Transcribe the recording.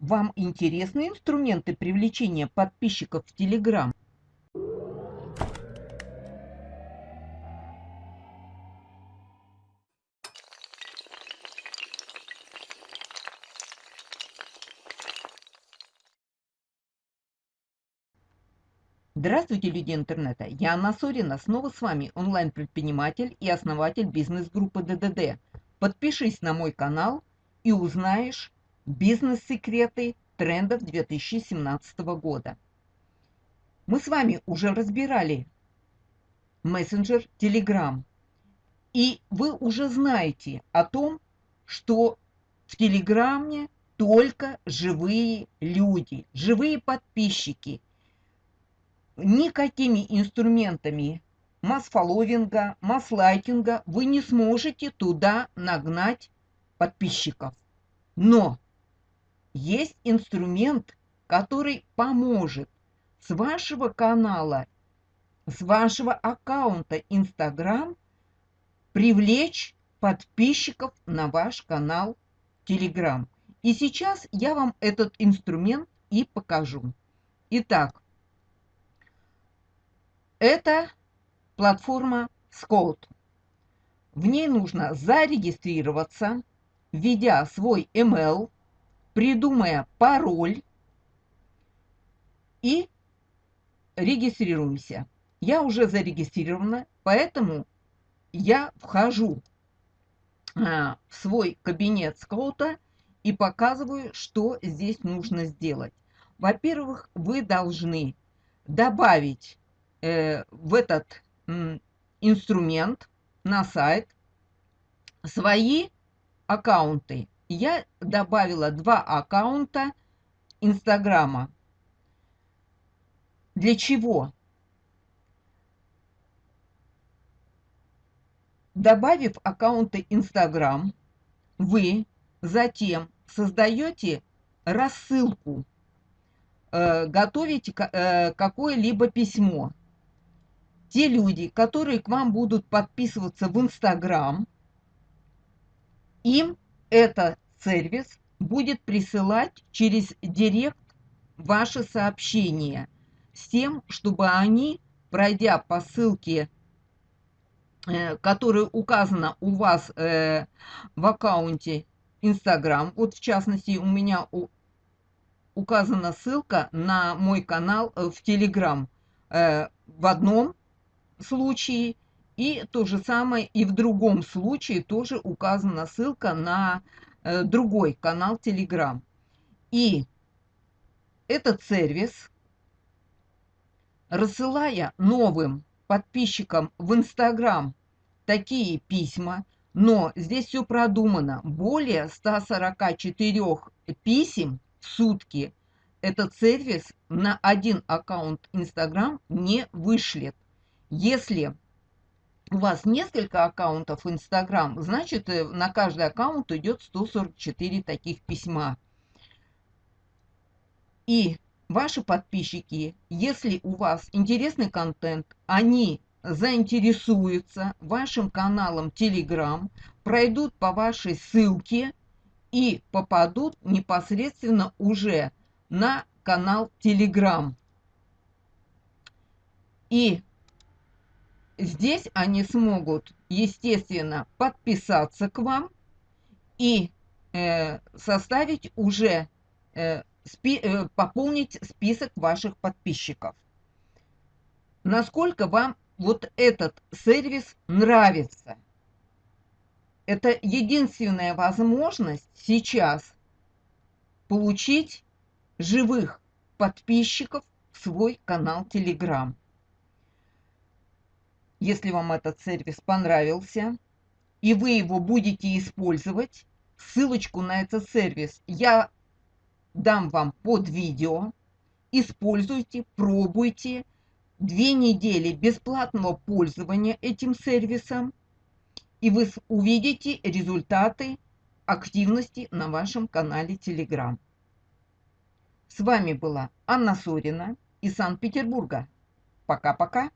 Вам интересны инструменты привлечения подписчиков в Telegram? Здравствуйте, люди интернета! Я Анна Сорина, снова с вами онлайн-предприниматель и основатель бизнес-группы ДДД. Подпишись на мой канал и узнаешь бизнес-секреты трендов 2017 года. Мы с вами уже разбирали мессенджер Telegram. И вы уже знаете о том, что в Телеграме только живые люди, живые подписчики – никакими инструментами масс-фолловинга, масс-лайкинга вы не сможете туда нагнать подписчиков. Но есть инструмент, который поможет с вашего канала, с вашего аккаунта Instagram привлечь подписчиков на ваш канал Telegram. И сейчас я вам этот инструмент и покажу. Итак, это платформа Scout. В ней нужно зарегистрироваться, введя свой email, придумая пароль и регистрируемся. Я уже зарегистрирована, поэтому я вхожу а, в свой кабинет скаута и показываю, что здесь нужно сделать. Во-первых, вы должны добавить э, в этот э, инструмент на сайт свои аккаунты. Я добавила два аккаунта Инстаграма. Для чего? Добавив аккаунты Инстаграм, вы затем создаете рассылку, э, готовите э, какое-либо письмо те люди, которые к вам будут подписываться в Инстаграм, им этот сервис будет присылать через директ ваши сообщения с тем, чтобы они, пройдя по ссылке, э, которая указана у вас э, в аккаунте Инстаграм, вот в частности у меня указана ссылка на мой канал э, в Телеграм, в одном случае, и то же самое и в другом случае тоже указана ссылка на другой канал Telegram. И этот сервис, рассылая новым подписчикам в Instagram такие письма, но здесь все продумано. Более 144 писем в сутки этот сервис на один аккаунт Instagram не вышлет. Если у вас несколько аккаунтов Instagram, значит э, на каждый аккаунт идет 144 таких письма. И ваши подписчики, если у вас интересный контент, они заинтересуются вашим каналом Telegram, пройдут по вашей ссылке и попадут непосредственно уже на канал Telegram. И Здесь они смогут, естественно, подписаться к вам и э, составить уже, э, спи, э, пополнить список ваших подписчиков. Насколько вам вот этот сервис нравится? Это единственная возможность сейчас получить живых подписчиков в свой канал Telegram. Если вам этот сервис понравился, и вы его будете использовать, ссылочку на этот сервис я дам вам под видео. Используйте, пробуйте. Две недели бесплатного пользования этим сервисом, и вы увидите результаты активности на вашем канале Telegram. С вами была Анна Сорина из Санкт-Петербурга. Пока-пока.